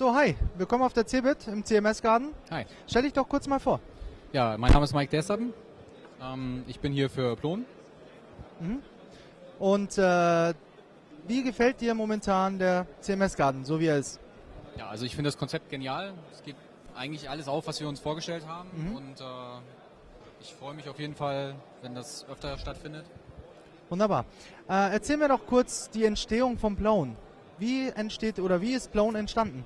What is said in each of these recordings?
So, hi, willkommen auf der CeBIT im CMS-Garden. Hi. Stell dich doch kurz mal vor. Ja, mein Name ist Mike Desserden. Ähm, ich bin hier für Plon. Und äh, wie gefällt dir momentan der CMS-Garden, so wie er ist? Ja, also ich finde das Konzept genial. Es geht eigentlich alles auf, was wir uns vorgestellt haben. Mhm. Und äh, ich freue mich auf jeden Fall, wenn das öfter stattfindet. Wunderbar. Äh, erzähl mir doch kurz die Entstehung von Plone. Wie entsteht oder wie ist Plone entstanden?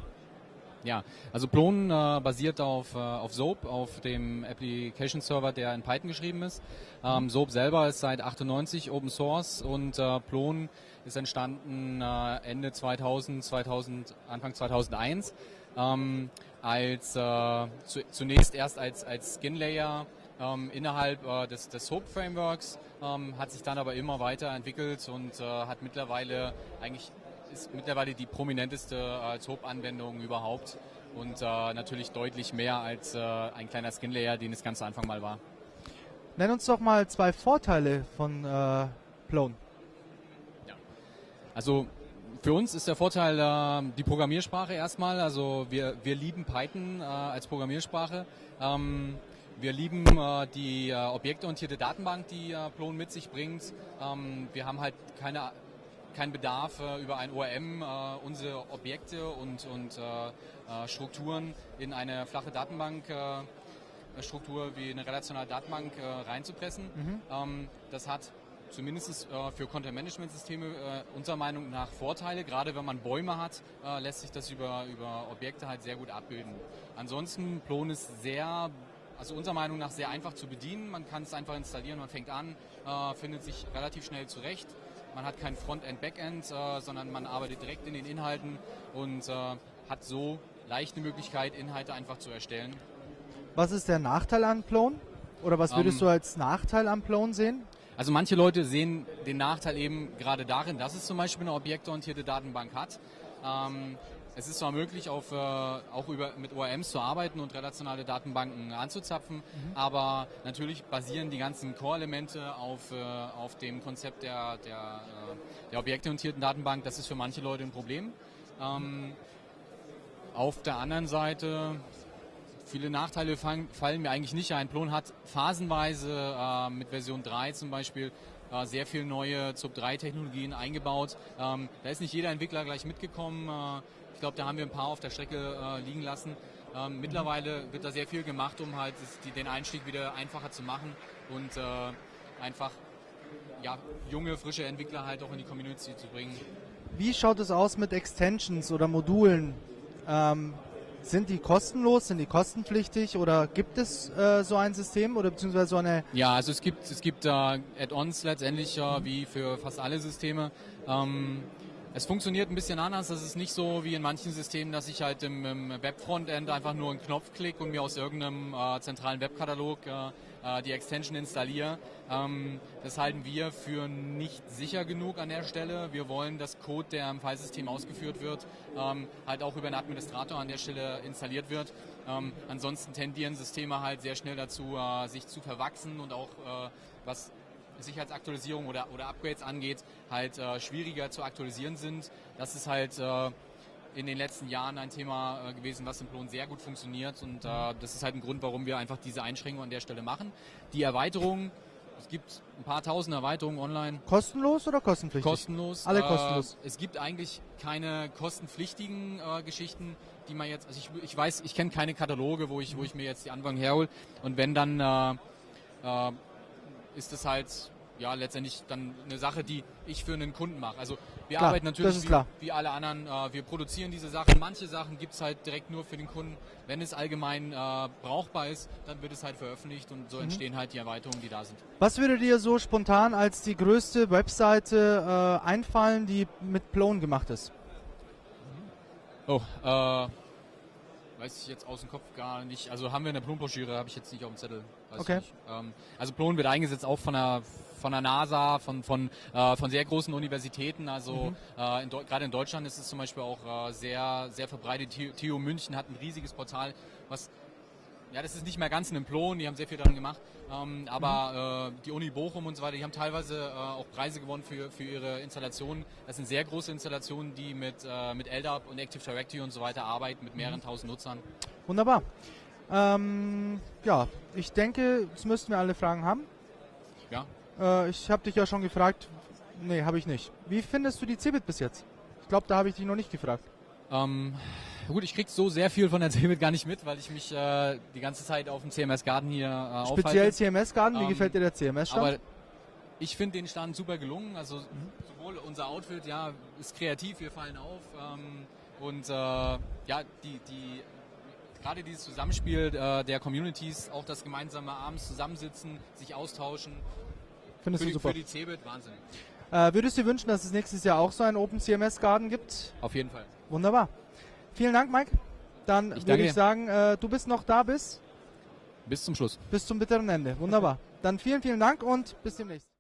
Ja, also Plon äh, basiert auf, äh, auf Soap, auf dem Application Server, der in Python geschrieben ist. Ähm, Soap selber ist seit 98 Open Source und äh, Plon ist entstanden äh, Ende 2000, 2000, Anfang 2001 ähm, als äh, zu, zunächst erst als, als Skin Layer ähm, innerhalb äh, des, des Soap Frameworks, ähm, hat sich dann aber immer weiter entwickelt und äh, hat mittlerweile eigentlich ist mittlerweile die prominenteste äh, Soap-Anwendung überhaupt und äh, natürlich deutlich mehr als äh, ein kleiner Skin Layer, den es ganz zu Anfang mal war. Nenn uns doch mal zwei Vorteile von äh, Plone. Also für uns ist der Vorteil äh, die Programmiersprache erstmal. Also wir, wir lieben Python äh, als Programmiersprache. Ähm, wir lieben äh, die äh, objektorientierte Datenbank, die äh, Plon mit sich bringt. Ähm, wir haben halt keine keinen Bedarf äh, über ein ORM äh, unsere Objekte und, und äh, Strukturen in eine flache Datenbank Struktur wie eine relationale Datenbank reinzupressen. Ähm, das hat zumindest äh, für Content-Management-Systeme äh, unserer Meinung nach Vorteile. Gerade wenn man Bäume hat, äh, lässt sich das über, über Objekte halt sehr gut abbilden. Ansonsten, Plon ist sehr, also unserer Meinung nach sehr einfach zu bedienen. Man kann es einfach installieren, man fängt an, findet sich relativ schnell zurecht. Man hat kein Frontend, Backend, äh, sondern man arbeitet direkt in den Inhalten und äh, hat so leicht eine Möglichkeit, Inhalte einfach zu erstellen. Was ist der Nachteil an Plone? Oder was würdest Ähm, du als Nachteil an Plone sehen? Also manche Leute sehen den Nachteil eben gerade darin, dass es zum Beispiel eine objektorientierte Datenbank hat. Ähm, es ist zwar möglich, auf, äh, auch über, mit ORMs zu arbeiten und relationale Datenbanken anzuzapfen, aber natürlich basieren die ganzen Core-Elemente auf, äh, auf dem Konzept der, der, äh, der objektorientierten Datenbank. Das ist für manche Leute ein Problem. Ähm, auf der anderen Seite Viele Nachteile fallen, fallen mir eigentlich nicht ein. Plon hat phasenweise äh, mit Version 3 zum Beispiel äh, sehr viel neue ZUB3-Technologien eingebaut. Ähm, da ist nicht jeder Entwickler gleich mitgekommen. Äh, glaube, da haben wir ein paar auf der Strecke äh, liegen lassen. Ähm, mittlerweile wird da sehr viel gemacht, um halt die, den Einstieg wieder einfacher zu machen und äh, einfach ja, junge, frische Entwickler halt auch in die Community zu bringen. Wie schaut es aus mit Extensions oder Modulen? Ähm, sind die kostenlos, sind die kostenpflichtig oder gibt es äh, so ein System oder beziehungsweise so eine Ja, also es gibt es gibt äh, Add-ons letztendlich äh, wie für fast alle Systeme. Ähm, es funktioniert ein bisschen anders. Das ist nicht so wie in manchen Systemen, dass ich halt im, im Web-Frontend einfach nur einen Knopf klicke und mir aus irgendeinem äh, zentralen Webkatalog äh, äh, die Extension installiere. Ähm, das halten wir für nicht sicher genug an der Stelle. Wir wollen, dass Code, der im Filesystem ausgeführt wird, ähm, halt auch über einen Administrator an der Stelle installiert wird. Ähm, ansonsten tendieren Systeme halt sehr schnell dazu, äh, sich zu verwachsen und auch äh, was Sicherheitsaktualisierung oder, oder Upgrades angeht, halt äh, schwieriger zu aktualisieren sind. Das ist halt äh, in den letzten Jahren ein Thema äh, gewesen, was im Plon sehr gut funktioniert und äh, das ist halt ein Grund, warum wir einfach diese Einschränkung an der Stelle machen. Die Erweiterung, es gibt ein paar tausend Erweiterungen online, kostenlos oder kostenpflichtig? kostenlos. Alle Äh, kostenlos. es gibt eigentlich keine kostenpflichtigen äh, Geschichten, die man jetzt, also ich, ich weiß, ich kenne keine Kataloge, wo ich, wo ich mir jetzt die Anwendung herhole und wenn dann ist es halt ja letztendlich dann eine Sache, die ich für einen Kunden mache. Also wir Klar, arbeiten natürlich wie, wie alle anderen, äh, wir produzieren diese Sachen. Manche Sachen gibt's halt direkt nur für den Kunden. Wenn es allgemein äh, brauchbar ist, dann wird es halt veröffentlicht und Mhm. so entstehen halt die Erweiterungen, die da sind. Was würde dir so spontan als die größte Webseite äh, einfallen, die mit Plone gemacht ist? Oh, äh, weiß ich jetzt aus dem Kopf gar nicht. Also haben wir eine Plon-Broschüre, habe ich jetzt nicht auf dem Zettel. Weiß Okay. Ähm, also Plon wird eingesetzt auch von der von der NASA, von von äh, von sehr großen Universitäten. Also Mhm. äh, gerade in Deutschland ist es zum Beispiel auch äh, sehr sehr verbreitet. TU München hat ein riesiges Portal, was ja, das ist nicht mehr ganz ein Implon, die haben sehr viel daran gemacht. Ähm, aber äh, die Uni Bochum und so weiter, die haben teilweise äh, auch Preise gewonnen für, für ihre Installationen. Das sind sehr große Installationen, die mit, äh, mit LDAP und Active Directory und so weiter arbeiten, mit mehreren tausend Nutzern. Wunderbar. Ähm, ja, ich denke, jetzt müssten wir alle Fragen haben. Ja, Äh, ich habe dich ja schon gefragt. Nee, habe ich nicht. Wie findest du die Cebit bis jetzt? Ich glaube, da habe ich dich noch nicht gefragt. Ähm, gut, ich krieg so sehr viel von der CeBIT gar nicht mit, weil ich mich äh, die ganze Zeit auf dem CMS Garden hier äh, Speziell aufhalte. CMS-Garten, wie Ähm, gefällt dir der CMS-Stand? Aber ich finde den Stand super gelungen. Also sowohl unser Outfit, ja, ist kreativ, wir fallen auf. Ähm, und äh, ja, die, die gerade dieses Zusammenspiel äh, der Communities, auch das gemeinsame abends zusammensitzen, sich austauschen, Findest für du die, super. für die CeBIT Wahnsinn. Äh, würdest du dir wünschen, dass es nächstes Jahr auch so einen Open CMS-Garten gibt? Auf jeden Fall. Wunderbar. Vielen Dank, Mike. Dann Ich würde ich sagen, äh, du bist noch da bis, Bis zum Schluss. bis zum bitteren Ende. Wunderbar. Dann vielen, vielen Dank und bis demnächst.